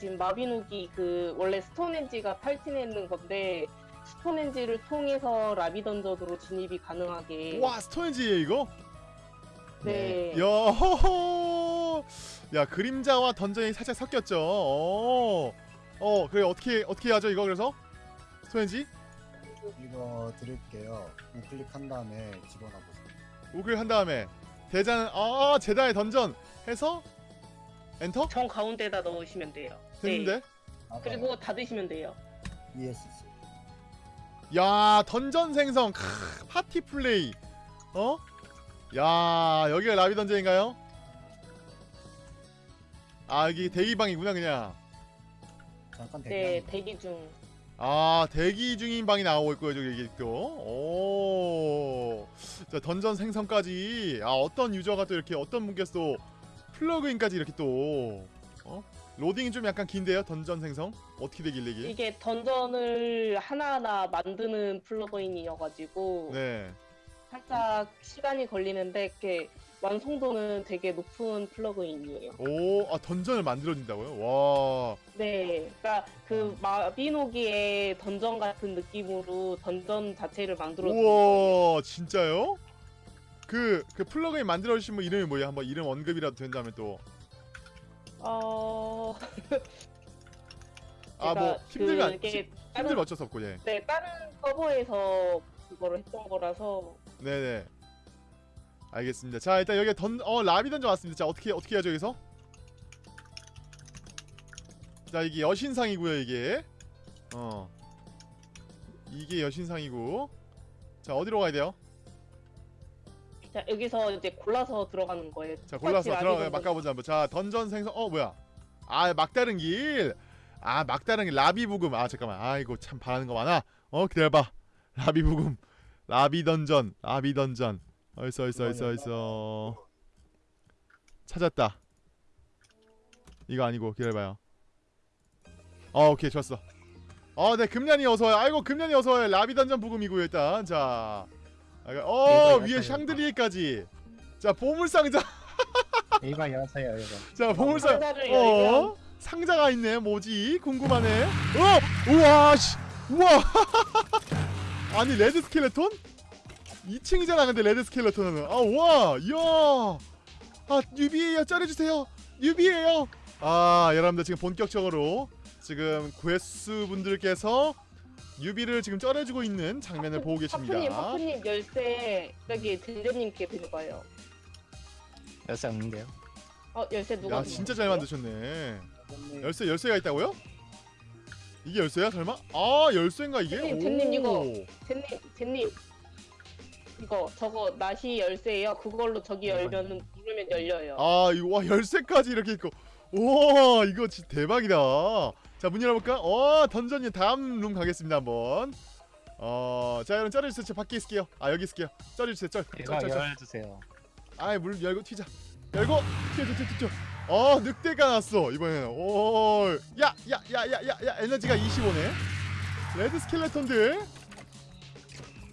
지금 마비노기 그 원래 스톤엔지가 탈진했는 건데 스톤엔지를 통해서 라비 던전으로 진입이 가능하게 와 스톤지에 이거? 네. 야 호호 야 그림자와 던전이 살짝 섞였죠 어, 어 그래 어떻게 어떻게 하죠 이거 그래서 스톤지 이거 드릴게요. 우클릭한 다음에 집어넣어 보세요. 우클 한 다음에 대전 아 제다의 던전 해서 엔터 정 가운데다 넣으시면 돼요. 됐는데 네. 그리고 닫으시면 돼요. ESC. 야 던전 생성 크, 파티 플레이 어? 야 여기가 라비 dungeon인가요? 아 여기 대기방이구나 그냥 잠깐 네, 대기. 대기 중. 아 대기 중인 방이 나오고 있고요 저기 이게 또 오 자 던전 생성까지 아 어떤 유저가 또 이렇게 어떤 분께서 또 plugin까지 이렇게 또 어? 로딩이 좀 약간 긴데요 던전 생성 어떻게 되길래 이게 이게 dungeon을 하나하나 만드는 plugin이어가지고 네 살짝 시간이 걸리는데 이렇게 완성도는 되게 높은 plugin이에요. 오, 아 dungeon을 만들어진다고요? 와, 네, 그러니까 그 마비노기의 던전 같은 느낌으로 던전 자체를 만들어. 우와, 진짜요? 그, 그 플러그인 만들어 주신 분 이름이 뭐예요? 한번 이름 언급이라도 된다면 또. 어. 아, 뭐 힘들면 안- 그게 힘들면 어쩔 수 없고, 예. 네 다른 서버에서 그거를 했던 거라서 네네. 알겠습니다. 자, 일단 여기 던, 어, 라비 던전 왔습니다. 자, 어떻게, 어떻게 하죠, 여기서? 자, 이게 여신상이고요, 이게. 어. 이게 여신상이고. 자, 어디로 가야 돼요? 자 여기서 이제 골라서 들어가는 거예요. 자 골라서 들어가 한번. 자 던전 생성. 어 뭐야? 아 막다른 길 아 막다른 길. 라비 부금. 아 잠깐만. 아이고 참 바라는 거 많아. 어 기다려봐. 라비 부금. 라비 던전. 라비 던전. 어딨어 어딨어 어딨어 어딨어. 찾았다. 이거 아니고 기다려봐요. 어 오케이 좋았어. 어네 금년이 어서와요. 아이고 금년이 어서와요. 라비 던전 부금이고요 일단. 자 아, 어 이거 위에 약간 샹들리에까지. 자 보물상자. 이거 여세요 이거. 자 보물상 어? 상자가 있네 뭐지? 궁금하네. 어? 우와 씨. 우와. 아니 red skeleton? 2층이잖아 근데 red skeleton은. 아 우와 이야. 아 뉴비에요. 쩔어주세요. 뉴비에요. 아 여러분들 지금 본격적으로 지금 괴수 분들께서 뉴비를 지금 쩔어주고 있는 장면을 보고 계십니다 하프님 하프님 열쇠 여기 드릴 거예요. 여세 없는데요 어 열쇠 누가? 야준 진짜? 잘 만드셨네 네. 열쇠 열쇠가 있다고요? 이게 열쇠야 설마? 아 열쇠인가 이게? 젠님, 오. 젠님, 이거. 젠님 젠님 이거 저거 나시 열쇠예요. 그걸로 저기 열면은 누르면 열려요. 아 이거 와 열쇠까지 이렇게 있고 우와 이거 진짜 대박이다 자 문 열어볼까? 어 던전이 다음 룸 가겠습니다 한번. 어 자 여러분 쩔어주세요. 저 밖에 있을게요. 아 여기 있을게요. 쩔어주세요 이거 쩔쩔 쩔. 열어주세요. 아이 문 열고 튀자. 열고 튀어 튀어 튀어 튀어 어 늑대가 났어 이번에는. 오 야 야 야 야 야 야 에너지가 25네. 레드 스켈레톤들.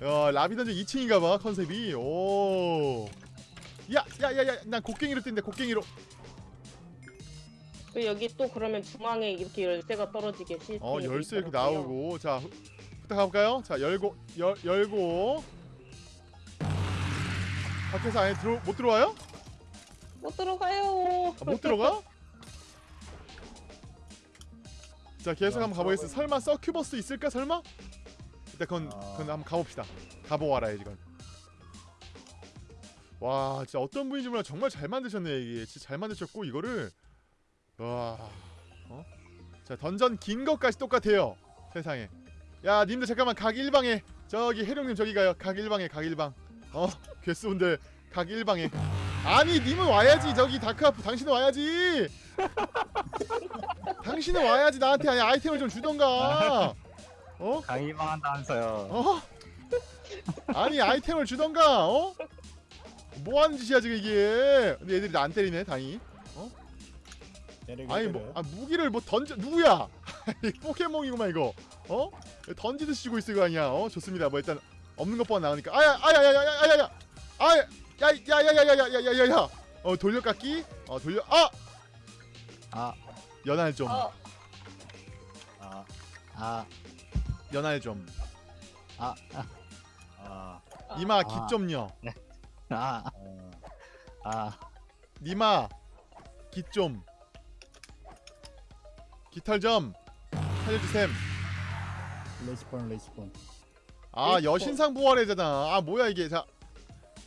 야 라비던전 2층인가봐 컨셉이. 오. 야 야 야 야 난 곡괭이로 뛴대 곡괭이로. 그 여기 또 그러면 중앙에 이렇게 열쇠가 떨어지게 시스템이 어 열쇠 이렇게 있더라고요. 나오고 자 가볼까요? 자 열고 열 열고 밖에서 안에 들어 못 들어와요? 못 들어가요. 아, 못 들어가? 자 계속 한번 가보겠습니다. 설마 서큐버스 있을까 설마? 일단 그건 아. 그건 한번 가봅시다. 가보고 알아야지 이건. 와 진짜 어떤 분인지 몰라 정말 잘 만드셨네 이게 진짜 잘 만드셨고 이거를 와. 어? 자 던전 긴 것까지 똑같아요 세상에. 야 님들 잠깐만 각 1방에. 저기 해룡님 저기 가요. 각 1방에 각 1방. 어? 괴수분들 각 1방에. 아니 님은 와야지. 저기 다크아프 당신은 와야지. 당신은 와야지 나한테. 아니 아이템을 좀 주던가. 어? 강의만 한다면서요. 어? 아니 아이템을 주던가 어? 뭐 하는 짓이야 지금 이게? 근데 애들이 나 안 때리네 다행히 아니. 뭐 아, 무기를 뭐 던져 누구야? 이 포켓몬이구만 이거. 어? 던지듯이 쥐고 있을 거 아니야. 어? 좋습니다. 뭐 일단 없는 것보다 나으니까. 아야 아야 야야 야야 야야. 아야 야야야야야야야야야. 어 돌려깎기? 어 돌려 아! 아 연할 좀. 어, 아, 연할 좀. 아, 아, 아, 니마 아. 깃 좀요 아, 어, 아, 니마 깃좀 깃털 좀 살려주셈. 레시폰. 아 레이퍼. 여신상 부활해잖아. 아 뭐야 이게. 자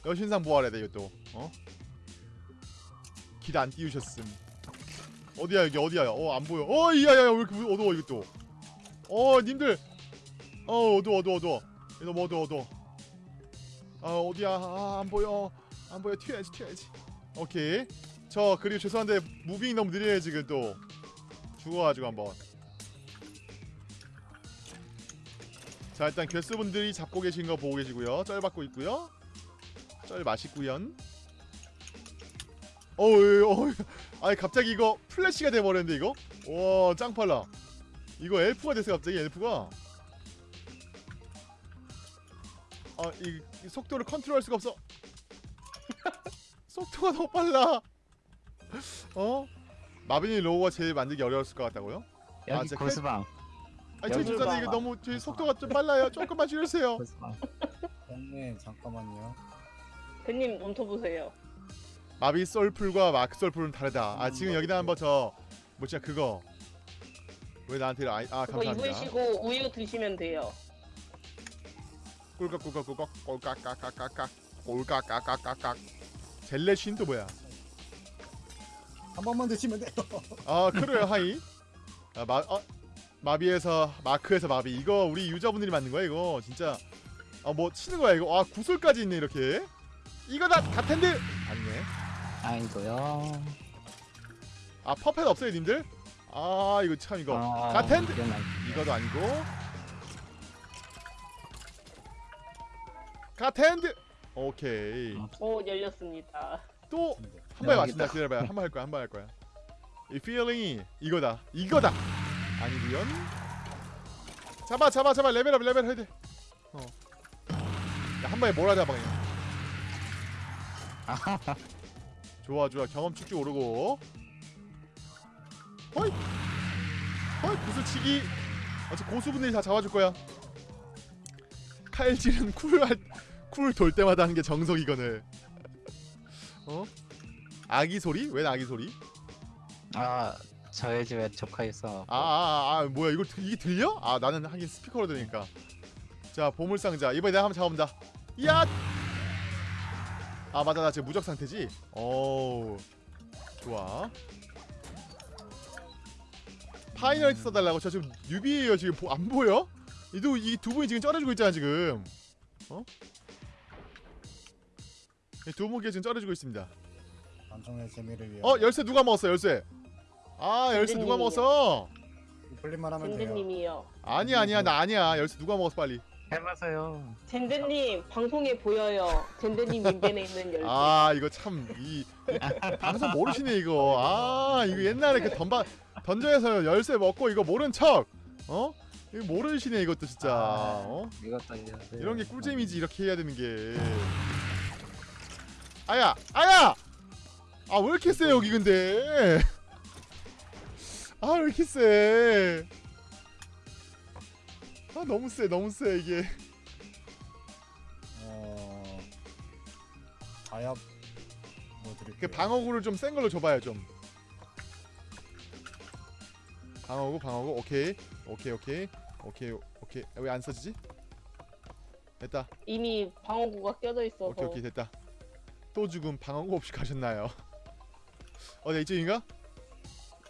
여신상 부활해야 돼 이것도 어? 길 안 띄우셨음. 어디야 여기? 어디야? 어 안 보여. 어 이야야 왜 이렇게 어두워 이것도 어 님들. 어 어두워 어두워 어두워. 너무 어두워 어두워. 아 어디야? 아, 안 보여. 안 보여. 튀어야지 튀어야지. 오케이. 저 그리고 죄송한데 무빙이 너무 느려요 지금 또 죽어가지고 한번. 자 일단 괴수분들이 잡고 계신 거 보고 계시고요. 쩔 받고 있고요. 쩔 맛있구연 어우 어우 아니 갑자기 이거 플래시가 돼버렸는데 이거? 와 짱빨라. 이거 엘프가 됐어 갑자기 엘프가? 아이 이 속도를 컨트롤할 수가 없어. 속도가 너무 빨라. 어 마빈이 로우가 제일 만들기 어려웠을 것 같다고요? 여기 진짜 고스방, 아니 저희 여기 죄송한데 이거 봐봐. 너무 저희 속도가 좀 빨라요 조금만 줄여주세요. 형님 잠깐만요. 대님 멈춰보세요. 마비 솔풀과 마크 솔풀은 다르다. 아 지금 여기다 한번 저 뭐지 그거 왜 나한테 아 그거 감사합니다. 입으시고 우유 드시면 돼요. 꿀꺽꿀꺽꿀꺽 꼴깍깍깍깍깍 꼴깍깍깍깍깍 젤레신 또 뭐야? 한 번만 드시면 돼요. 아 그래요? 하이. 아마 어, 마비에서 마크에서 마비. 이거 우리 유저분들이 만든 거야 이거. 진짜. 아 뭐 치는 거야 이거? 아 구슬까지 있네 이렇게. 이거다 가텐드! 아니네. 아이고요. 아 퍼펫 없어요 님들? 아 이거 참 이거. 아, 아니- 이거도 아니고. 가텐드! 오케이. 어. 오 열렸습니다. 또 네. 한번 여기다. 맞춘다. 기다려봐요. 한 번 할 거야 한 번 할 거야. 이 feeling이 이거다. 이거다. 아니구연 잡아 잡아 잡아. level up 레벨 해야 돼어야한 번에 몰아 잡아 그냥. 아하하. 좋아 좋아. 경험 쭉쭉 오르고. 허이 허이 구슬치기. 어차 고수분들이 다 잡아줄 거야. 칼질은 쿨쿨돌 때마다 하는 게 정석이거늘. 어 아기 소리? 왜 아기 소리? 아, 저희 집에 조카 있어. 아 아아 아, 아, 뭐야 이거 들- 이게 들려? 아 나는 하긴 스피커로 들으니까. 자 보물 상자. 이번에 내가 한번 잡아본다. 야! 아 맞아 나 지금 무적 상태지? 어우 좋아. Final Hit 써달라고? 저 지금 newbie에요 지금. 보, 안 보여? 이도 이두 분이 지금 쩔어주고 있잖아 지금. 어? 이두 분께 지금 쩔어주고 있습니다 방송의 재미를 위해. 어 열쇠 누가 먹었어 열쇠 아 열쇠 누가. 먹었어 플립만 하면 돼요. 젠제님이요. 아니야 아니야 나 아니야 열쇠 누가 먹었어 빨리 해보세요. 젠제님 방송에 보여요. 젠제님 인벤에 있는 열쇠. 아 이거 참이 방송 모르시네 이거 아 이거 옛날에 그 던바 던전에서 열쇠 먹고 이거 모른 척 어? 이거 모르시네 이것도 진짜 어? 이것도. 이런 게 꿀잼이지 이렇게 해야 되는 게 아야 아야 아 왜 이렇게 세 여기 근데 아 왜 이렇게 세 아 너무 세 너무 세 이게 어. 아야. 뭐 드릴게요. 그 방어구를 좀 센 걸로 줘봐요 좀 방어구 방어구 오케이 오케이 오케이 오케이 오케이 왜 안 써지지? 됐다 이미 방어구가 껴져 있어서. 오케이 오케이 됐다 또 죽음 방어구 없이 가셨나요? 어디 이쪽인가?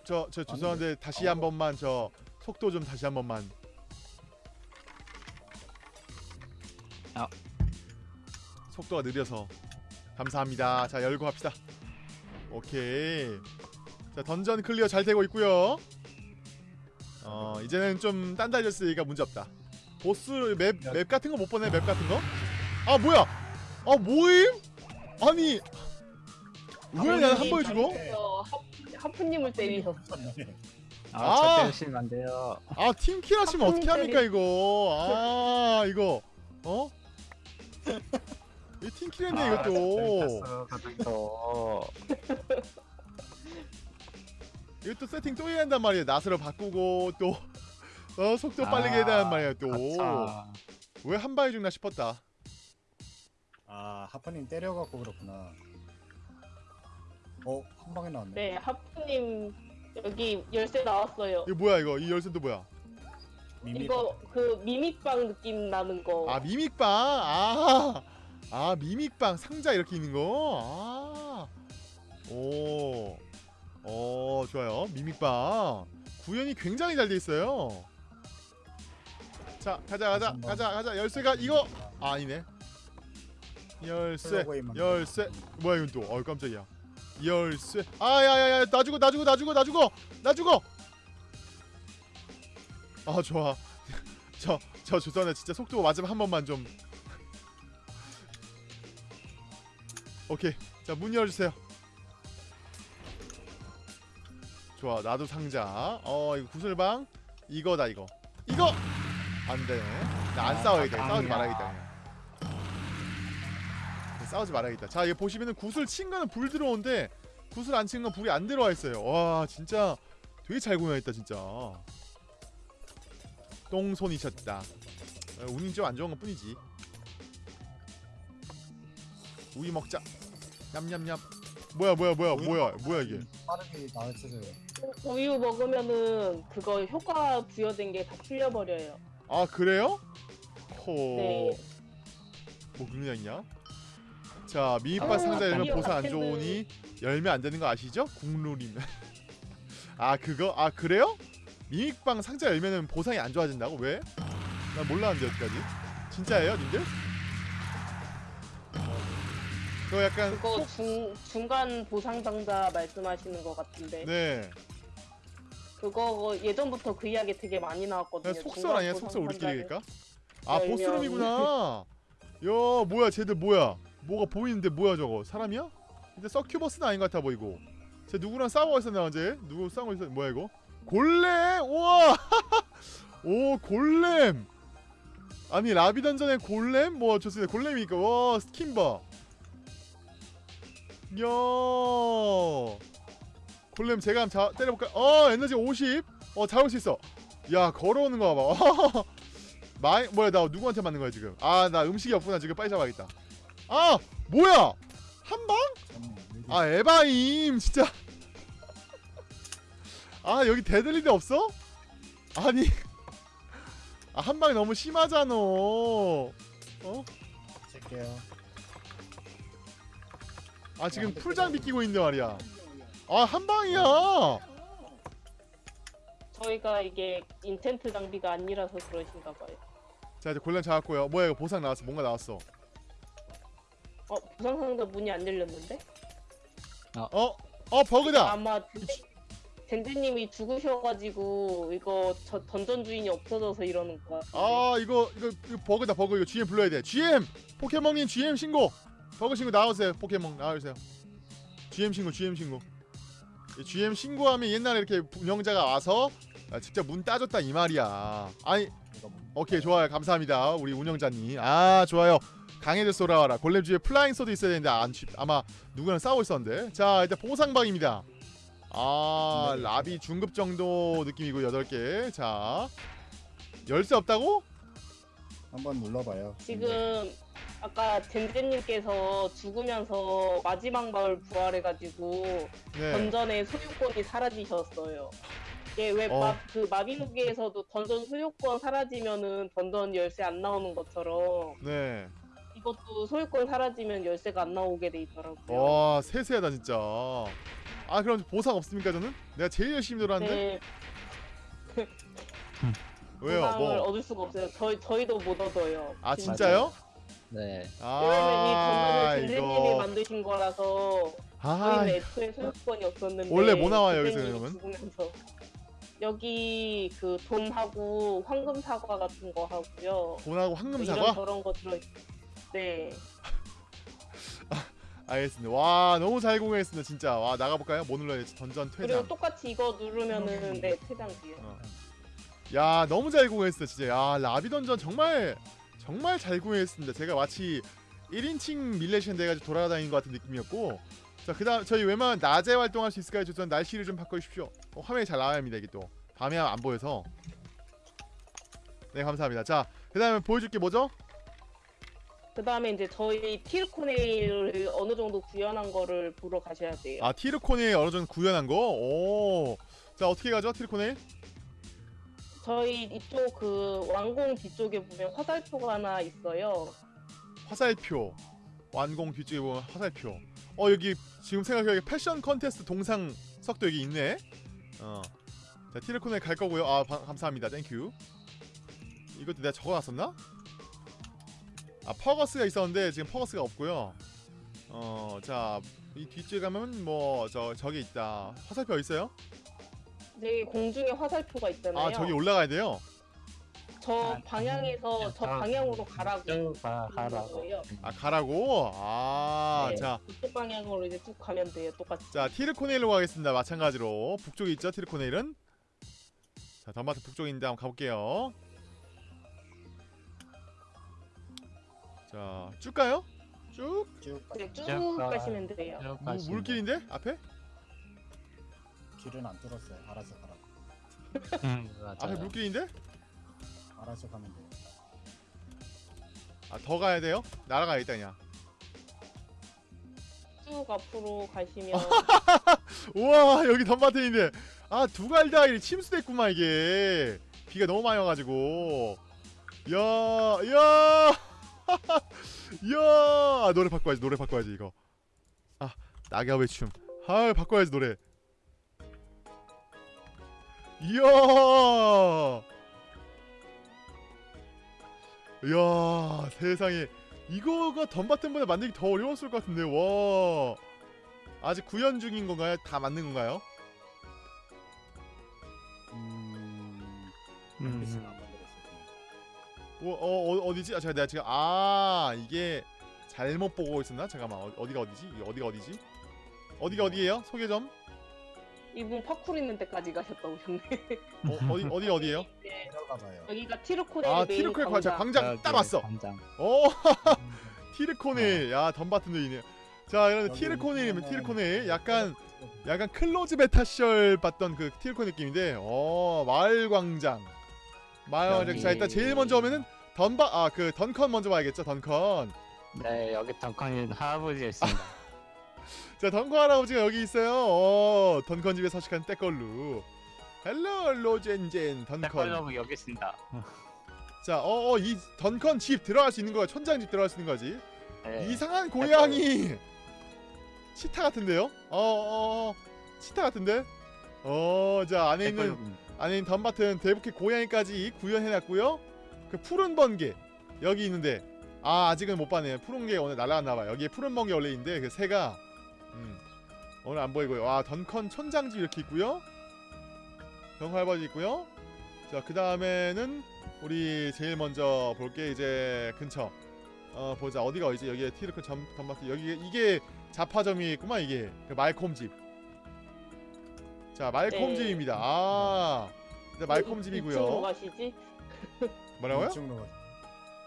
저 저 죄송한데 다시 한 번만 저 속도 좀 다시 한 번만. 아. 속도가 느려서. 감사합니다. 자 열고 합시다. 오케이. 자 dungeon clear 잘 되고 있고요. 어 이제는 좀 단단해졌으니까 문제없다. 보스 map, map 같은 거 못 보네 map 같은 거? 아 뭐야? 아 뭐임? 아니 왜 나는 한 번에 죽어? 하- 하프님을 때리셨어. 아, 아. 저 때리시면 안 돼요. 아 team kill 하시면 어떻게 합니까 이거 아 이거 어? 이 팀킬 했네 이것도 아, 가족도. 이것도 세팅 또 해야 한단 말이에요 낫으로 바꾸고 또 어 속도 빠르게 해야 말이야 아차. 또왜 한 방에 죽나 싶었다 아 하프님 때려갖고 그렇구나. 어 한 방에 나왔네. 네, 하프님 여기 열쇠 나왔어요. 이거 뭐야 이거 이 열쇠도 뭐야 미미. 이거 그 미믹빵 느낌 나는 거. 아 미믹빵 아, 아 미믹빵 상자 이렇게 있는 거. 아. 오. 어, 좋아요. 미믹빵. 구현이 굉장히 잘 돼 있어요. 자, 가자 가자. 한번. 가자 가자. 열쇠가 이거 아, 아니네. 열쇠. 열쇠. 뭐야 이건 또. 어, 깜짝이야. 열쇠. 아, 야, 야, 야. 나 죽어. 나 죽어. 나 죽어. 나 죽어. 나 죽어. 아, 좋아. 저, 저 죄송한데 진짜 속도 마지막 한 번만 좀. 오케이. 자, 문 열어주세요. 좋아, 나도 상자. 어, 이거 구슬방. 이거다, 이거. 이거! 안 되네. 나안 아, 싸워야겠다. 아, 싸우지 아. 말아야겠다, 그냥. 싸우지 말아야겠다. 자, 이거 보시면은 구슬 친 거는 불 들어오는데, 구슬 안친 건 불이 안 들어와 있어요. 와, 진짜 되게 잘 구현했다, 진짜. 똥손이셨다. 어, 운이 좀 안 좋은 것 뿐이지. 우유 먹자. 냠냠냠. 뭐야 뭐야 뭐야 뭐야 뭐야 이게? 빠르게 나왔어요. 우유 먹으면은 그거 효과 부여된 게 다 풀려버려요. 아 그래요? 호. 네. 뭐 그런 게 있냐? 자 미니바 아, 상자 열면 아니요, 보상 안 좋으니 열면 안 되는 거 아시죠? 국룰이면. 아 그거 아 그래요? 미닉빵 상자 열면은 보상이 안 좋아진다고 왜? 나 몰랐는데 여기까지. 진짜예요, 님들? 그거 약간 그거 속- 중 중간 보상 상자 말씀하시는 것 같은데 네. 그거 예전부터 그 이야기 되게 많이 나왔거든요. 속설 아니야? 속설 우리끼리 상자를. 그니까? 아 열면. boss room이구나. 야 뭐야 쟤들 뭐야? 뭐가 보이는데 뭐야 저거 사람이야? 근데 succubus는 아닌 것 같아 보이고. 쟤 누구랑 싸우고 있었나 어제? 누구 싸우고 있었? 뭐야 이거? 골렘! 우와! 오 골렘! 아니 라비 dungeon의 golem? 뭐 좋습니다. golem이니까 와 스킨 봐. 야 골렘 제가 한번 자, 때려볼까? 어 에너지 50. 어 잡을 수 있어. 야 걸어오는 거 봐봐. 마이 뭐야 나 누구한테 맞는 거야 지금? 아 나 음식이 없구나 지금 빨리 잡아야겠다. 아 뭐야 한 방? 음, 여기 아 에바임 진짜. 아 여기 deadly데 없어? 아니 아, 한 방이 너무 심하잖아. 어? 칠게요. 아 지금 full장비 끼고 있는데 말이야. 아 한 방이야. 저희가 이게 인텐트 장비가 아니라서 그러신가 봐요. 자 이제 골렘 잡았고요. 뭐야 이거 보상 나왔어. 뭔가 나왔어. 어 보상 상자 문이 안 열렸는데? 어? 어 버그다. 아마 젠제님이 죽으셔가지고 이거 저 던전 주인이 없어져서 이러는 거. 아 이거 이거, 이거 버그다 버그. 이거 GM 불러야 돼. GM 포켓몬님 GM 신고! 버그 신고 나오세요. 포켓몬 나와주세요. GM 신고 GM 신고. 이 GM 신고하면 옛날에 이렇게 운영자가 와서 아, 직접 문 따줬다 이 말이야. 아니 뭐- 오케이 좋아요. 감사합니다. 우리 운영자님. 아 좋아요 강해져 쏘라와라 골렘 주에 플라잉 소도 있어야 되는데 안, 치- 아마 누구랑 싸우고 있었는데 자 일단 보상방입니다 아 네. 라비 중급 정도 느낌이고 8개 자 열쇠 없다고? 한번 눌러봐요. 지금 아까 젠제님께서 죽으면서 마지막 마을 부활해가지고 네 던전의 소유권이 사라지셨어요. 이게 왜 어. 마, 그 마비노기에서도 던전 소유권 사라지면은 던전 열쇠 안 나오는 것처럼 네. 이것도 소유권 사라지면 열쇠가 안 나오게 돼 있더라고요. 와 세세하다 진짜. 아 그럼 보상 없습니까 저는? 내가 제일 열심히 놀았는데 네, 왜요? 보상을 뭐? 얻을 수가 없어요. 저희 저희도 못 얻어요. 아 진짜. 진짜요? 네. 왜냐면 이아 젠제님이 이거 만드신 거라서 아 저희는 애초에 소유권이 없었는데 원래 뭐 나와요, 여기서 죽으면서 여기 그 돈하고 황금 사과 같은 거 하고요. 돈하고 황금 뭐 이런 사과? 저런 거 들어. 네. 알겠습니다. 와 너무 잘 공연했습니다 진짜. 와 나가볼까요? 뭐 눌러야 지 던전 그리고 퇴장. 똑같이 이거 누르면은 네 퇴장 뒤에. 어. 야 너무 잘 공연했어 진짜. 야 라비 던전 정말 정말 잘 공연했습니다. 제가 마치 1인칭 밀레션 돼가지고 돌아다니는 것 같은 느낌이었고. 자 그다음 저희 웬만하면 낮에 활동할 수 있을까요? 저 날씨를 좀 바꿔주십시오. 어, 화면이 잘 나와야 합니다 이게 또. 밤에 안 보여서. 네 감사합니다. 자 그다음에 보여줄 게 뭐죠? 그 다음에 이제 저희 티르코네일을 어느 정도 구현한 거를 보러 가셔야 돼요. 아 티르코네일 어느 정도 구현한 거. 오. 자 어떻게 가죠 티르코네일? 저희 이쪽 그 왕궁 뒤쪽에 보면 화살표가 하나 있어요. 화살표. 왕궁 뒤쪽에 보면 화살표. 어 여기 지금 생각해 패션 컨테스트 동상 석도 여기 있네. 어. 자 티르코네일 갈 거고요. 아 바- 감사합니다. Thank you. 이것도 내가 적어놨었나? 아 퍼거스가 있었는데 지금 퍼거스가 없고요. 어, 자, 이 뒤쪽에 가면 뭐 저 저기 있다. 화살표 있어요? 네, 공중에 화살표가 있잖아요. 아, 저기 올라가야 돼요. 저 아, 방향에서 저 아, 방향으로 가라고. 쭉 가, 그런 가라고. 아, 가라고. 아, 네, 자, 이쪽 방향으로 이제 쭉 가면 돼요. 똑같이. 자 티르코네일로 가겠습니다. 마찬가지로 북쪽에 있죠, 티르코네일은. 자, 덤바트 북쪽인데 한번 가볼게요. 자, 쭉 가요? 쭉? 쭉 가- 네, 쭉 쭉 가. 가시면 돼요. 쭉 뭐, 물길인데 앞에? 길은 안 뚫었어요. 알아서 가라. 돼. 음, 맞아요. 앞에 물길인데? 알아서 가면 돼요. 아, 더 가야 돼요? 날아가야 겠다 그냥. 쭉 앞으로 가시면 우와 여기 덤바트인데 아 두갈다일이 침수됐구만 이게 비가 너무 많이 와가지고 야야 야 아, 노래 바꿔야지 노래 바꿔야지 이거 아 낙엽의 춤아 바꿔야지 노래 이야 이야 세상에 이거가 덤바튼보다 만들기 더 어려웠을 것 같은데 와 아직 구현 중인 건가요? 다 만든 건가요? 음. 음. 그냥. 어, 어 어, 어디지? 아 제가 내가 지금 아 이게 잘못 보고 있었나? 잠깐만 어, 어디가 어디지? 어디가 어디지? 어디가 어디예요? 소개 좀. 이분 파쿠르 있는 데까지 가셨다 오셨네. 어, 어디 어디 어디예요? 네, 봐요. 여기가 티르코네일 아 메인 티르코네 광장. 광장 광장 딱 왔어. 광장. 어 음, 티르코네 야 덤바튼도 있네. 자 이런 보면은 티르코네 약간 쭉 약간 클로즈 베타 시절 봤던 그 티르코 느낌인데 어 마을 광장 광장 자 일단 제일 먼저 오면은 던바 아 그 던컨 먼저 봐야겠죠 던컨. 네, 여기 덩컨이 할아버지가 있습니다. 자 던컨 할아버지가 여기 있어요. 어 던컨 집에 서식하는 때걸루. 헬로 로젠젠 던컨. 백발로브 여기 있습니다. 자 어어 이 던컨 집 들어갈 수 있는 거야? 천장 집 들어갈 수 있는 거지? 네. 이상한 고양이. 치타 같은데요? 어어 어, 치타 같은데? 어자 안에 있는 있는 덤바튼 대북해 고양이까지 구현해놨고요. 그 푸른 번개 여기 있는데 아 아직은 못 봤네요. 푸른 게 오늘 날아갔나봐요. 여기에 푸른 번개 원래 있는데 그 새가 음, 오늘 안 보이고요. 아 던컨 천장집 이렇게 있고요. 병활바지 있고요. 자그 다음에는 우리 제일 먼저 볼 게 이제 근처 어 보자 어디가 어디지 여기에 티르크 점 덤바튼 여기 이게 자파점이 있구만 이게 그 말콤 집. 자 말콤 네. 집입니다. 아 네, 말콤 2층으로 집이고요. 가시지? 뭐라고요? 이쪽으로 가.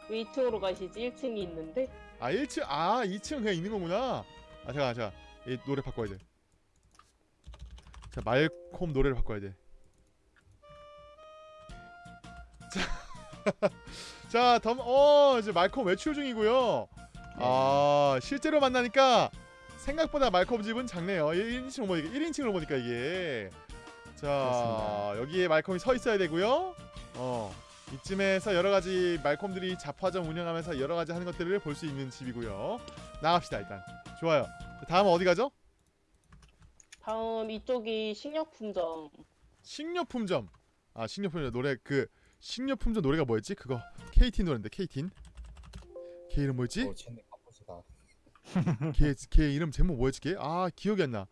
왜 2층으로 가시지? 1층이 있는데? 아 1층 아 2층 그냥 있는 거구나. 아 잠깐 잠깐 이 노래 바꿔야 돼. 자 말콤 노래를 바꿔야 돼. 자, 덤, 어, 이제 말콤 외출 중이고요. 아, 실제로 만나니까 생각보다 말콤 집은 작네요. 1인칭으로 보니까 1인칭으로 보니까 이게. 자, 그렇습니다. 여기에 말콤이 서 있어야 되고요. 어. 이쯤에서 여러 가지 말콤들이 잡화점 운영하면서 여러 가지 하는 것들을 볼 수 있는 집이고요. 나갑시다 일단. 좋아요. 다음 어디 가죠? 다음 이쪽이 식료품점. 식료품점. 아 식료품점 노래 그 식료품점 노래가 뭐였지? 그거 KT 노래인데 KT. 걔 이름 뭐였지? 어. 걔, 걔 이름 제목 뭐였지? 걔? 아 기억이 안 나.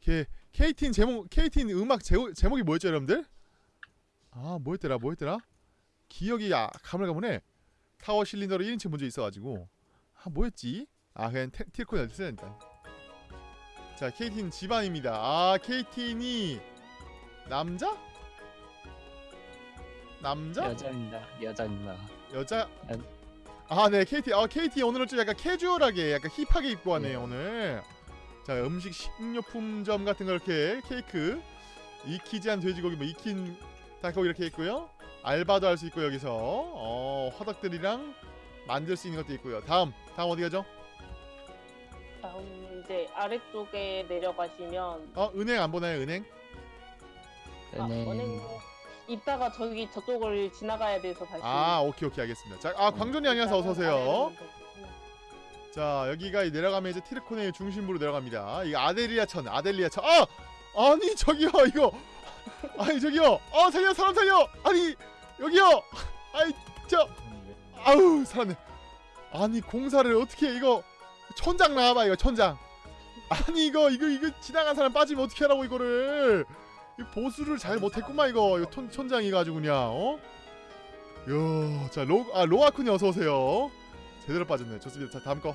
걔 KT 제목 KT 음악 제목 제목이 뭐였죠, 여러분들? 아 뭐였더라, 뭐였더라? 기억이 아, 가물가물해. 타워 실린더로 1인칭 문제 있어가지고 아 뭐였지? 아 그냥 테- 쓰야 일단. 자 KT는 집안입니다. 아 KT니 남자? 남자? 여자입니다. 여자입니다. 여자 안- 아 네 KT 아 KT 오늘은 좀 약간 캐주얼하게 약간 힙하게 입고 왔네요 네. 오늘 자 음식 식료품점 같은 거 이렇게 케이크 이키지한 돼지고기 뭐 익힌 닭고기 이렇게 있고요 알바도 할 수 있고 여기서 어 화덕들이랑 만들 수 있는 것도 있고요. 다음 다음 어디 가죠? 다음 이제 아래쪽에 내려가시면 어 은행 안 보나요 은행? 아, 은행 은행 이따가 저기 저쪽을 지나가야 돼서 다시. 아 오케이 오케이 알겠습니다. 자 아 광존이 안녕하세요. 어서 오세요. 자 여기가 이 내려가면 이제 티르코네의 중심부로 내려갑니다. 이 아델리아천 아델리아천. 아! 아니 저기요 이거. 아니 저기요. 어 살려 사람 살려. 아니 여기요. 아이 저. 아우 살았네. 아니 공사를 어떻게 해, 이거 천장 나와봐 이거 천장. 아니 이거 이거 이거 지나간 사람 빠지면 어떻게 하라고 이거를 이 보수를 잘 못했구만 이거 이거 천, 천장이 가지고 그냥 어? 요자 로 아 로아쿤이 어서 오세요 제대로 빠졌네 좋습니다 자 다음 거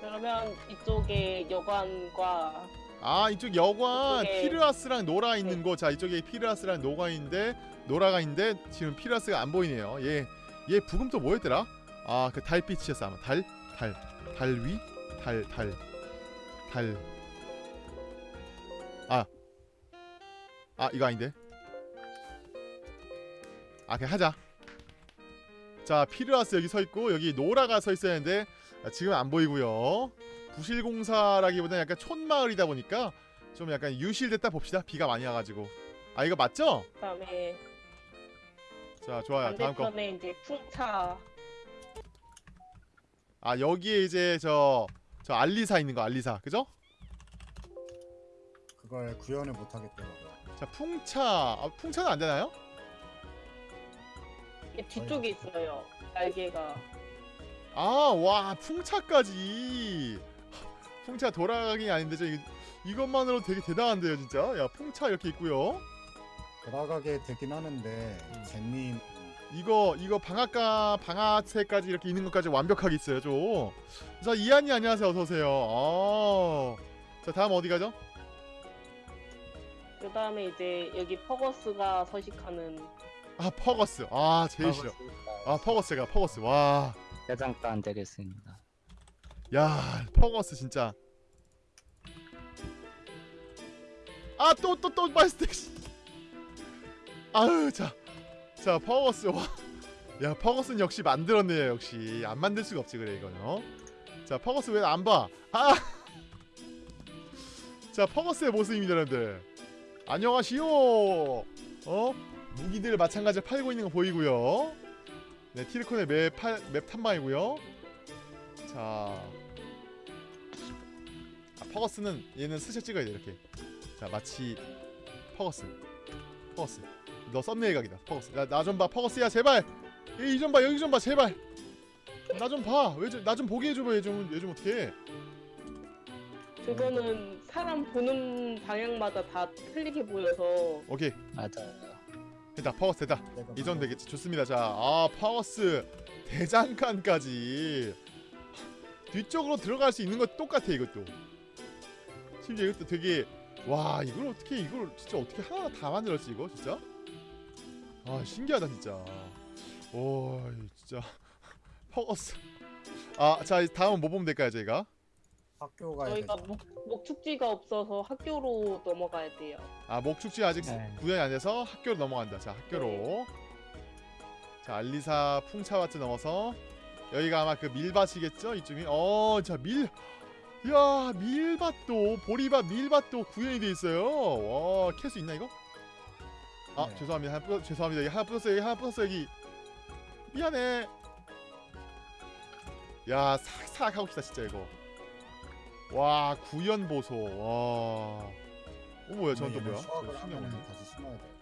그러면 이쪽에 여관과 아 이쪽 여관 이쪽에- 피르아스랑 노라 있는 네. 곳. 자 이쪽에 피르아스랑 노가 있는데 노라가 있는데 지금 피르아스가 안 보이네요. 얘얘 브금 또 뭐였더라? 아 그 달빛이었어 아마 달 달 달 위 달 달 달. 아 이거 아닌데. 아 그냥 하자. 자 피르아스 여기 서 있고 여기 노라가 서 있어야 하는데 아, 지금 안 보이고요. 부실공사라기보다는 약간 촌마을이다 보니까 좀 약간 유실됐다 봅시다. 비가 많이 와가지고. 아 이거 맞죠? 그다음에 자 좋아요. 다음 거. 반대편에 이제 풍차 아 여기에 이제 저 저 알리사 있는 거 알리사 그죠? 그걸 구현을 못 하겠더라고요. 자 풍차 아, 풍차는 안 되나요? 이게 뒤쪽에 있어요. 날개가 아와 풍차까지 풍차 돌아가긴 아닌데 저 이것만으로 되게 대단한데요 진짜 야 풍차 이렇게 있고요 돌아가게 되긴 하는데 음. 젠님 이거 이거 방앗가 방아쇠까지 이렇게 있는 것까지 완벽하게 있어요 좀자 이한이 안녕하세요 어서 오세요 아. 자 다음 어디 가죠? 그 다음에 이제 여기 퍼거스가 서식하는 아 퍼거스 아 제일 싫어 아 퍼거스가 퍼거스 와 대장도 안 되겠습니다. 야, 퍼거스 진짜. 아, 또 또 또 마스텍. 씨. 아유, 자. 자, 퍼거스 와. 야, 퍼거스는 역시 만들었네요, 역시. 안 만들 수가 없지 그래 이거는. 어? 자, 퍼거스 왜 안 봐? 아. 자, 퍼거스의 모습입니다, 여러분들. 안녕하시오. 어? 무기들 마찬가지로 팔고 있는 거 보이고요. 네, 티르코네일 map, 팔, map 탐방이고요. 자, 아, 퍼거스는 얘는 스샷 찍어야 돼 이렇게. 자, 마치 퍼거스, 퍼거스. 너 썸네일 각이다, 퍼거스. 나 좀 봐, 퍼거스야 제발. 이 좀 봐, 여기 좀 봐, 제발. 나 좀 봐. 왜 나 좀 보게 해줘봐, 얘 좀, 얘 좀 어떻게? 그거는 사람 보는 방향마다 다 틀리게 보여서 오케이, 맞아요. 됐다, 퍼거스 됐다. 내가 이 정도 되겠지. 좋습니다. 자, 아 퍼거스 대장간까지 뒤쪽으로 들어갈 수 있는 거 똑같아 이것도. 심지어 이것도 되게 와 이걸 어떻게 이걸 진짜 어떻게 하나 다 만들었지 이거 진짜? 아 신기하다 진짜. 오 진짜 퍼거스. 아자 다음은 뭐 보면 될까요 저희가? 학교 가야 저희가 되죠. 목, 목축지가 없어서 학교로 넘어가야 돼요. 아 목축지 아직 네. 구현이 안 돼서 학교로 넘어간다. 자 학교로. 자 알리사 풍차와트 넘어서 여기가 아마 그 밀밭이겠죠 이쪽이. 어 자 밀. 야 밀밭도 보리밭 밀밭도 구현이 돼 있어요. 와 캘 수 있나 이거? 아 네. 죄송합니다. 하나 뿌, 죄송합니다. 여기 하나 뿌렸어 여기 하나 뿌렸어 여기. 미안해. 야 싹싹 하고 싶다 진짜 이거. 와 구현 보소. 와. 어 뭐야 저건 또 뭐야? 수확을 건데. 다시 심어야 돼.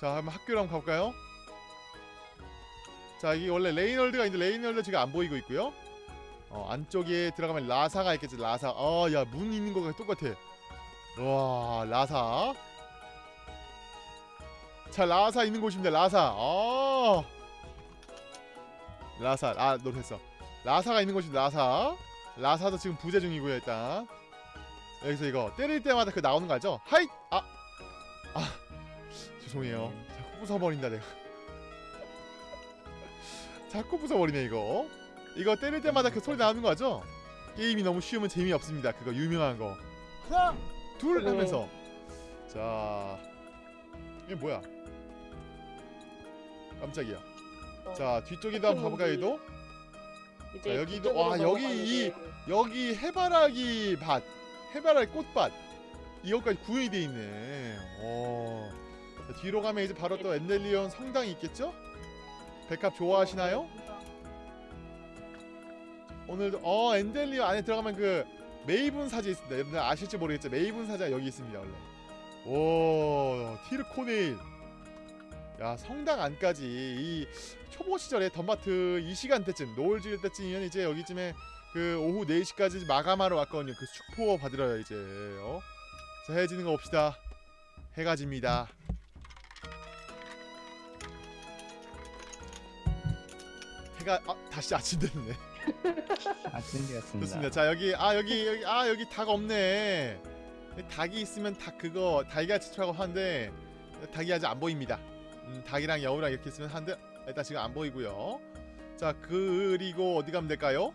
자 한번 학교로 한번 가볼까요? 자 이게 원래 레이널드가 있는데 레이널드 지금 안 보이고 있고요. 어 안쪽에 들어가면 라사가 있겠지 라사. 어야 문 있는 거가 똑같아. 와 라사. 자 라사 있는 곳입니다 라사. 어. 라사 아 노했어. 라사가 있는 곳입니다 라사. 라사도 지금 부재 중이고요 일단. 여기서 이거 때릴 때마다 그 나오는 거 알죠? 하이 아 아. 죄송해요. 자꾸 부숴버린다 내가. 자꾸 부숴버리네 이거. 이거 때릴 때마다 그 소리 나오는 거 알죠? 게임이 너무 쉬우면 재미없습니다. 그거 유명한 거. 하나, 둘 네. 하면서 자 이게 뭐야? 깜짝이야. 어, 자 뒤쪽에도 한번 가볼까요? 이제 자, 여기도- 와, 여기 이- 넘어가는데 여기 해바라기 밭, 해바라기 꽃밭 이것까지 구현이 돼 있네. 어. 자, 뒤로 가면 이제 바로 또 엔델리온 성당이 있겠죠? 백합 좋아하시나요? 오늘도 어 엔델리온 안에 들어가면 그 메이븐 사자 있습니다. 여러분들 아실지 모르겠죠? 메이븐 사자 여기 있습니다 원래. 오 티르코네일. 야 성당 안까지 이 초보 시절에 덤바트 이 시간대쯤 노을 지을 때쯤이면 이제 여기쯤에 그 오후 4시까지 마감하러 왔거든요. 그 숙포 받으러요 이제. 어? 자 해지는 거 봅시다. 해가 집니다. 해가 아, 다시 아침 됐네. 아침 되었습니다. 좋습니다. 자 여기 아 여기 여기 아 여기 닭 없네. 닭이 있으면 닭 그거 달걀 치라고 하는데 닭이 아직 안 보입니다. 음, 닭이랑 여우랑 이렇게 있으면 한데 일단 지금 안 보이고요. 자 그리고 어디 가면 될까요?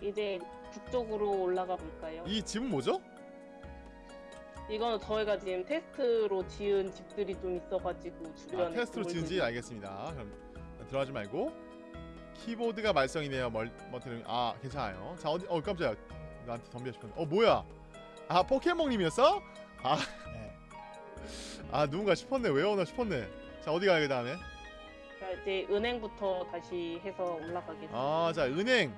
이제 북쪽으로 올라가 볼까요? 이 집은 뭐죠? 이거는 저희가 지금 테스트로 지은 집들이 좀 있어가지고 아, 주변에 테스트로 건물들이- 지은지 알겠습니다. 그럼 들어가지 말고 키보드가 말썽이네요. 멀 버튼을 아 괜찮아요. 자 어디 어 깜짝이야 나한테 덤벼 싶었네. 어 뭐야? 아 포켓몬님이었어? 아, 네. 아 누군가 싶었네. 왜 오나 싶었네. 자 어디 가야 그 다음에? 자 이제 은행부터 다시 해서 올라가겠습니다. 아, 자 은행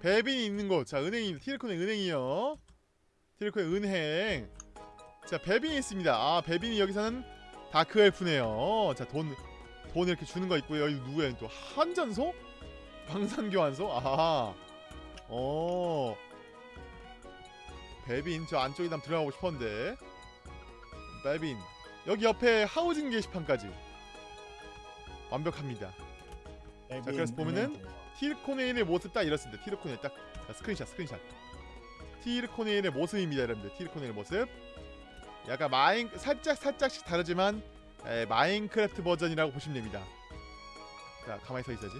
배빈이 있는 곳. 자 은행이 티르콘의 은행이요. 티르콘의 은행. 자 배빈이 있습니다. 아 배빈이 여기서는 dark elf네요. 자돈 돈 이렇게 주는 거 있고요. 여기 누구야 또 환전소? 방산교환소? 아하. 어. 배빈 저 안쪽에 한번 들어가고 싶었는데. 배빈 여기 옆에 housing 게시판까지 완벽합니다. 자, 그래서 보면은 티르코네일의 모습 딱 이렇습니다. 티르코네일 딱 자, screenshot screenshot. 티르코네일의 모습입니다, 여러분들. 티르코네일 모습. 약간 마인 살짝 살짝씩 다르지만 에, 마인크래프트 버전이라고 보시면 됩니다. 자, 가만히 서 있어야지.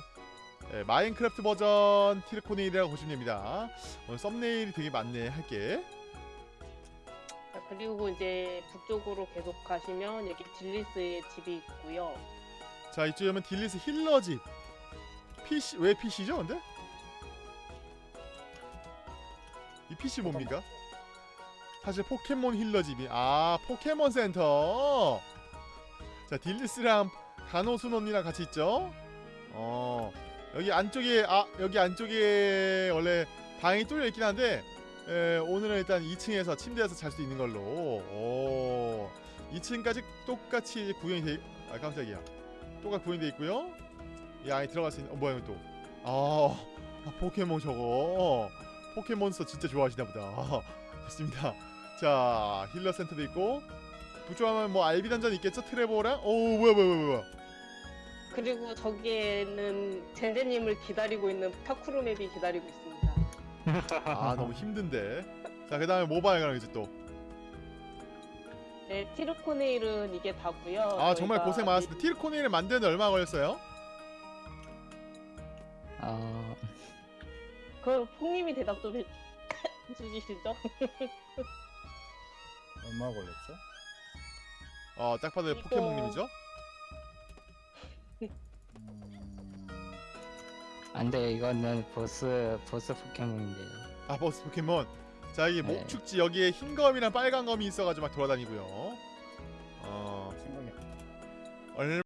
에, 마인크래프트 버전 티르코네일이라고 보시면 됩니다. 오늘 thumbnail이 되게 많네 할게. 자, 그리고 이제 북쪽으로 계속 가시면 여기 딜리스의 집이 있고요. 자, 이쪽에 오면 딜리스 healer 집. PC 왜 PC죠, 근데? 이 PC 뭡니까? 사실 포켓몬 힐러 집이 아 포켓몬 센터. 자 딜리스랑 간호순 언니랑 같이 있죠. 어 여기 안쪽에 아 여기 안쪽에 원래 방이 뚫려 있긴 한데 에, 오늘은 일단 2층에서 침대에서 잘 수 있는 걸로. 오 2층까지 똑같이 구현이 돼. 아 깜짝이야. 똑같이 구현이 돼 있고요. 이 안에 들어갈 수 있는 어 뭐야 이거 또. 아, 아 포켓몬 저거. 포켓몬스터 진짜 좋아하시나 보다. 좋습니다. 자 healer 센터도 있고 북쪽하면 뭐 알비 던전 있겠죠 트레버랑 오 뭐야 뭐야 뭐야 뭐야 그리고 저기에는 젠제님을 기다리고 있는 parkour map이 기다리고 있습니다. 아 너무 힘든데 자 그 다음에 모바일 가랑 이제 네, 티르코네일은 이게 다고요. 또아 정말 고생 많았습니다 티르코네를 만드는데 얼마 걸렸어요? 어, 그 폭님이 대답 좀 해- 해주시죠. 얼마 걸렸죠? 어딱 봐도 이거- 포켓몬님이죠 안돼 이거는 보스 보스 포켓몬인데요. 아 버스 포켓몬 자 여기 네. 목축지 여기에 흰 검이랑 빨간 검이 있어가지고 막 돌아다니고요 어. 얼마